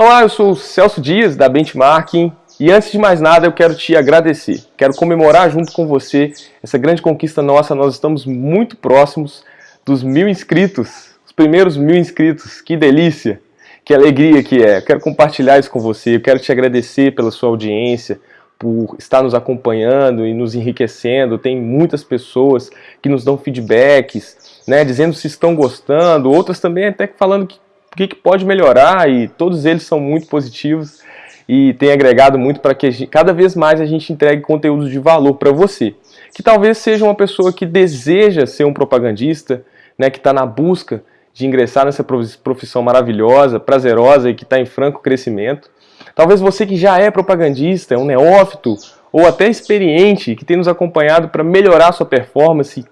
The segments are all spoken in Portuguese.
Olá, eu sou o Celso Dias, da Benchmarking, e antes de mais nada eu quero te agradecer. Quero comemorar junto com você essa grande conquista nossa. Nós estamos muito próximos dos mil inscritos, os primeiros mil inscritos. Que delícia, que alegria que é. Eu quero compartilhar isso com você, eu quero te agradecer pela sua audiência, por estar nos acompanhando e nos enriquecendo. Tem muitas pessoas que nos dão feedbacks, né, dizendo se estão gostando, outras também até falando que o que, que pode melhorar e todos eles são muito positivos e tem agregado muito para que gente, cada vez mais a gente entregue conteúdo de valor para você. Que talvez seja uma pessoa que deseja ser um propagandista, né, que está na busca de ingressar nessa profissão maravilhosa, prazerosa e que está em franco crescimento. Talvez você que já é propagandista, é um neófito ou até experiente, que tem nos acompanhado para melhorar sua performance,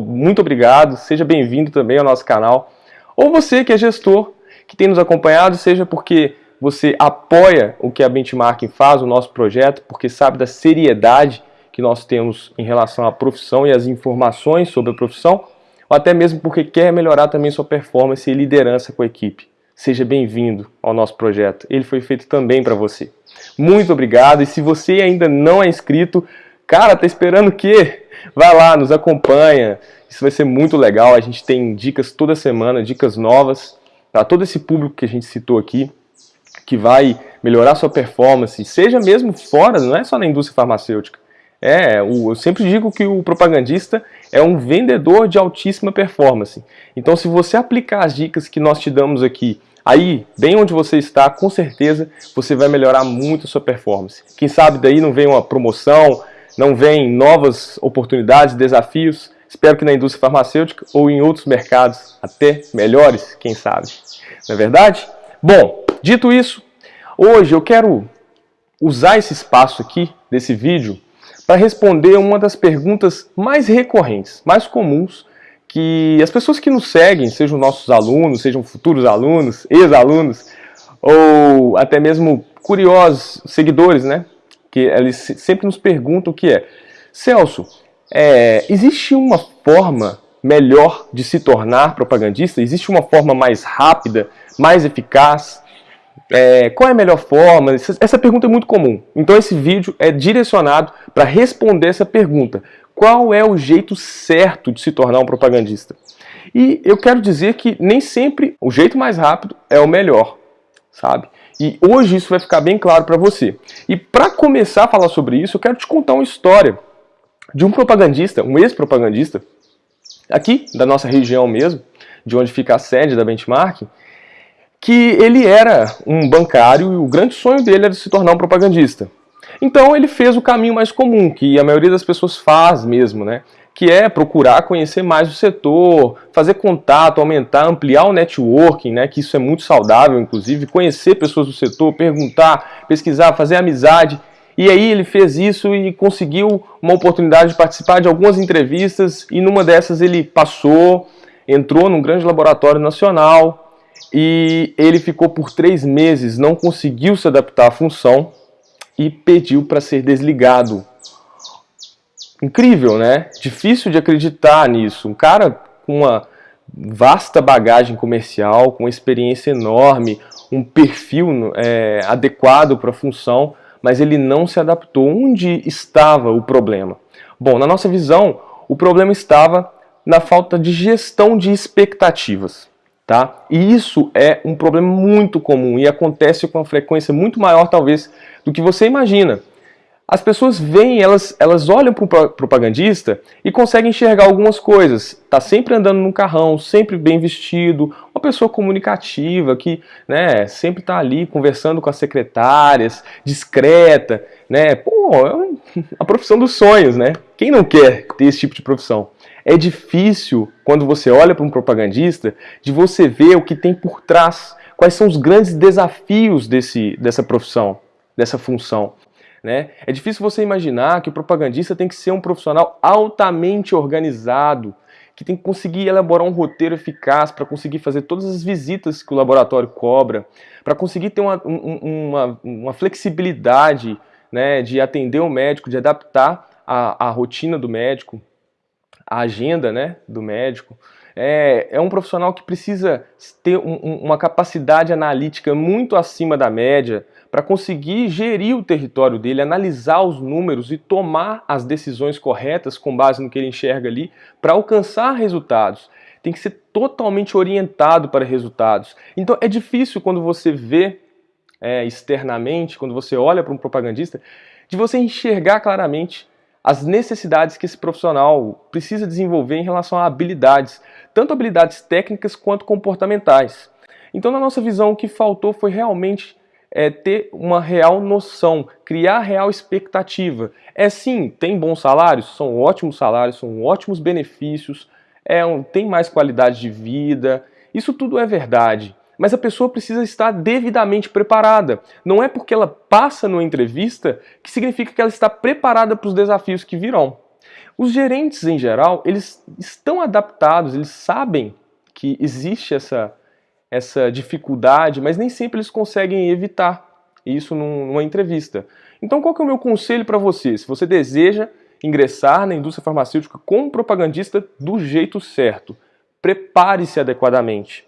muito obrigado, seja bem-vindo também ao nosso canal. Ou você que é gestor, que tem nos acompanhado, seja porque você apoia o que a Benchmarking faz, o nosso projeto, porque sabe da seriedade que nós temos em relação à profissão e as informações sobre a profissão, ou até mesmo porque quer melhorar também sua performance e liderança com a equipe. Seja bem-vindo ao nosso projeto. Ele foi feito também para você. Muito obrigado. E se você ainda não é inscrito, cara, tá esperando o quê? Vai lá, nos acompanha. Isso vai ser muito legal. A gente tem dicas toda semana, dicas novas para todo esse público que a gente citou aqui, que vai melhorar sua performance, seja mesmo fora, não é só na indústria farmacêutica. É, eu sempre digo que o propagandista é um vendedor de altíssima performance. Então, se você aplicar as dicas que nós te damos aqui, aí, bem onde você está, com certeza você vai melhorar muito a sua performance. Quem sabe daí não vem uma promoção, não vem novas oportunidades, desafios, Espero que na indústria farmacêutica ou em outros mercados, até melhores, quem sabe. Não é verdade? Bom, dito isso, hoje eu quero usar esse espaço aqui, desse vídeo, para responder uma das perguntas mais recorrentes, mais comuns, que as pessoas que nos seguem, sejam nossos alunos, sejam futuros alunos, ex-alunos, ou até mesmo curiosos, seguidores, né? Que eles sempre nos perguntam o que é. Celso, é, existe uma forma melhor de se tornar propagandista? Existe uma forma mais rápida, mais eficaz? É, qual é a melhor forma? Essa pergunta é muito comum. Então esse vídeo é direcionado para responder essa pergunta. Qual é o jeito certo de se tornar um propagandista? E eu quero dizer que nem sempre o jeito mais rápido é o melhor, sabe? E hoje isso vai ficar bem claro para você. E para começar a falar sobre isso, eu quero te contar uma história de um propagandista, um ex-propagandista, aqui da nossa região mesmo, de onde fica a sede da Benchmark, que ele era um bancário e o grande sonho dele era se tornar um propagandista. Então ele fez o caminho mais comum, que a maioria das pessoas faz mesmo, né? Que é procurar conhecer mais o setor, fazer contato, aumentar, ampliar o networking, né, que isso é muito saudável, inclusive, conhecer pessoas do setor, perguntar, pesquisar, fazer amizade. E aí ele fez isso e conseguiu uma oportunidade de participar de algumas entrevistas e numa dessas ele passou, entrou num grande laboratório nacional e ele ficou por três meses, não conseguiu se adaptar à função e pediu para ser desligado. Incrível, né? Difícil de acreditar nisso. Um cara com uma vasta bagagem comercial, com uma experiência enorme, um perfil é, adequado para a função, mas ele não se adaptou. Onde estava o problema? Bom, na nossa visão, o problema estava na falta de gestão de expectativas. Tá? E isso é um problema muito comum e acontece com uma frequência muito maior, talvez, do que você imagina. As pessoas veem, elas, elas olham para o propagandista e conseguem enxergar algumas coisas. Está sempre andando num carrão, sempre bem vestido, uma pessoa comunicativa que né, sempre está ali conversando com as secretárias, discreta. Né? Pô, é a profissão dos sonhos, né? Quem não quer ter esse tipo de profissão? É difícil, quando você olha para um propagandista, de você ver o que tem por trás, quais são os grandes desafios desse, dessa profissão, dessa função. Né? É difícil você imaginar que o propagandista tem que ser um profissional altamente organizado, que tem que conseguir elaborar um roteiro eficaz para conseguir fazer todas as visitas que o laboratório cobra, para conseguir ter uma, uma, uma flexibilidade né, de atender o médico, de adaptar a, a rotina do médico, a agenda né, do médico, é, é um profissional que precisa ter um, uma capacidade analítica muito acima da média para conseguir gerir o território dele, analisar os números e tomar as decisões corretas com base no que ele enxerga ali para alcançar resultados. Tem que ser totalmente orientado para resultados. Então é difícil quando você vê é, externamente, quando você olha para um propagandista, de você enxergar claramente as necessidades que esse profissional precisa desenvolver em relação a habilidades, tanto habilidades técnicas quanto comportamentais. Então, na nossa visão, o que faltou foi realmente é, ter uma real noção, criar real expectativa. É sim, tem bons salários, são ótimos salários, são ótimos benefícios, é, um, tem mais qualidade de vida, isso tudo é verdade. Mas a pessoa precisa estar devidamente preparada. Não é porque ela passa numa entrevista que significa que ela está preparada para os desafios que virão. Os gerentes, em geral, eles estão adaptados, eles sabem que existe essa, essa dificuldade, mas nem sempre eles conseguem evitar isso numa entrevista. Então qual que é o meu conselho para você? Se você deseja ingressar na indústria farmacêutica como propagandista do jeito certo, prepare-se adequadamente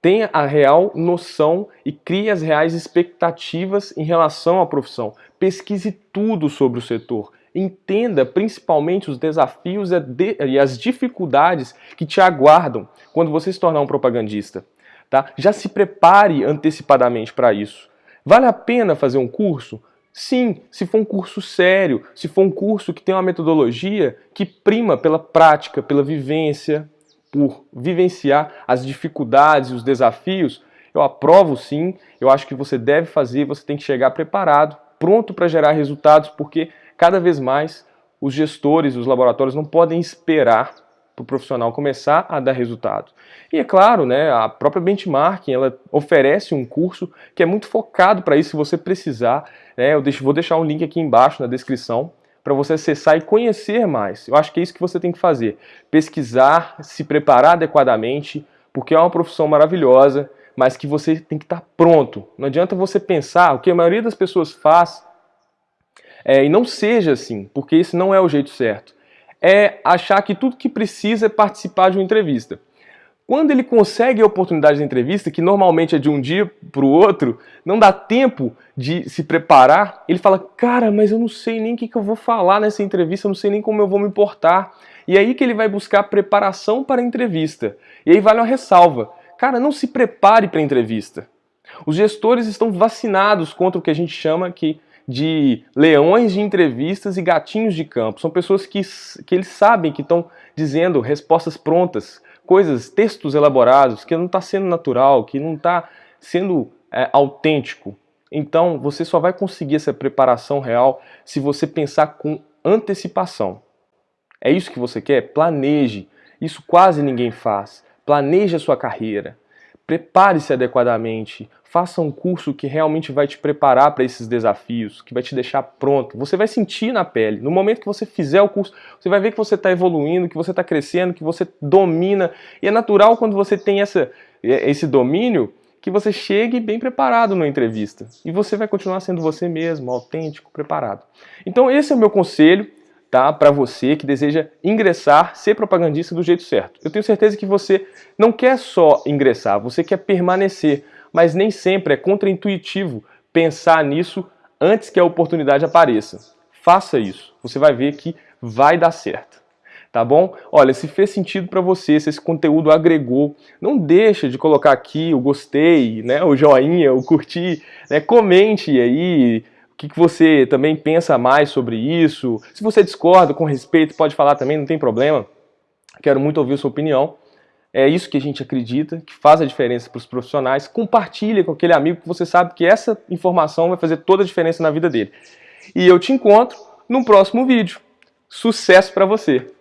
tenha a real noção e crie as reais expectativas em relação à profissão. Pesquise tudo sobre o setor. Entenda principalmente os desafios e as dificuldades que te aguardam quando você se tornar um propagandista. Tá? Já se prepare antecipadamente para isso. Vale a pena fazer um curso? Sim, se for um curso sério, se for um curso que tem uma metodologia que prima pela prática, pela vivência, por vivenciar as dificuldades e os desafios, eu aprovo sim, eu acho que você deve fazer, você tem que chegar preparado, pronto para gerar resultados, porque cada vez mais os gestores, os laboratórios não podem esperar para o profissional começar a dar resultado. E é claro, né, a própria benchmarking ela oferece um curso que é muito focado para isso se você precisar. Né, eu deixo, vou deixar um link aqui embaixo na descrição para você acessar e conhecer mais. Eu acho que é isso que você tem que fazer. Pesquisar, se preparar adequadamente, porque é uma profissão maravilhosa, mas que você tem que estar tá pronto. Não adianta você pensar, o que a maioria das pessoas faz, é, e não seja assim, porque esse não é o jeito certo. É achar que tudo que precisa é participar de uma entrevista. Quando ele consegue a oportunidade de entrevista, que normalmente é de um dia para o outro, não dá tempo de se preparar, ele fala, cara, mas eu não sei nem o que, que eu vou falar nessa entrevista, eu não sei nem como eu vou me portar. E aí que ele vai buscar preparação para a entrevista. E aí vale uma ressalva. Cara, não se prepare para a entrevista. Os gestores estão vacinados contra o que a gente chama aqui de leões de entrevistas e gatinhos de campo. São pessoas que, que eles sabem que estão dizendo respostas prontas, coisas, textos elaborados, que não está sendo natural, que não está sendo é, autêntico. Então você só vai conseguir essa preparação real se você pensar com antecipação. É isso que você quer? Planeje. Isso quase ninguém faz. Planeje a sua carreira. Prepare-se adequadamente, faça um curso que realmente vai te preparar para esses desafios, que vai te deixar pronto. Você vai sentir na pele. No momento que você fizer o curso, você vai ver que você está evoluindo, que você está crescendo, que você domina. E é natural quando você tem essa, esse domínio que você chegue bem preparado na entrevista. E você vai continuar sendo você mesmo, autêntico, preparado. Então esse é o meu conselho tá, para você que deseja ingressar, ser propagandista do jeito certo. Eu tenho certeza que você não quer só ingressar, você quer permanecer, mas nem sempre é contraintuitivo pensar nisso antes que a oportunidade apareça. Faça isso, você vai ver que vai dar certo. Tá bom? Olha, se fez sentido para você, se esse conteúdo agregou, não deixa de colocar aqui o gostei, né, o joinha, o curtir, né, comente aí, o que, que você também pensa mais sobre isso? Se você discorda com respeito, pode falar também, não tem problema. Quero muito ouvir sua opinião. É isso que a gente acredita, que faz a diferença para os profissionais. Compartilhe com aquele amigo que você sabe que essa informação vai fazer toda a diferença na vida dele. E eu te encontro no próximo vídeo. Sucesso para você!